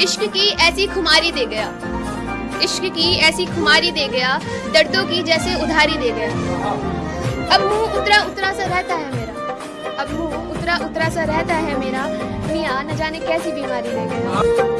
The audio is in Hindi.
इश्क की ऐसी खुमारी दे गया। इश्क की ऐसी खुमारी दे गया, दर्दों की जैसे उधारी दे गया। अब मुँह उतरा उतरा सा रहता है मेरा। अब मुँह उतरा उतरा सा रहता है मेरा। मियाँ न जाने कैसी बीमारी दे गया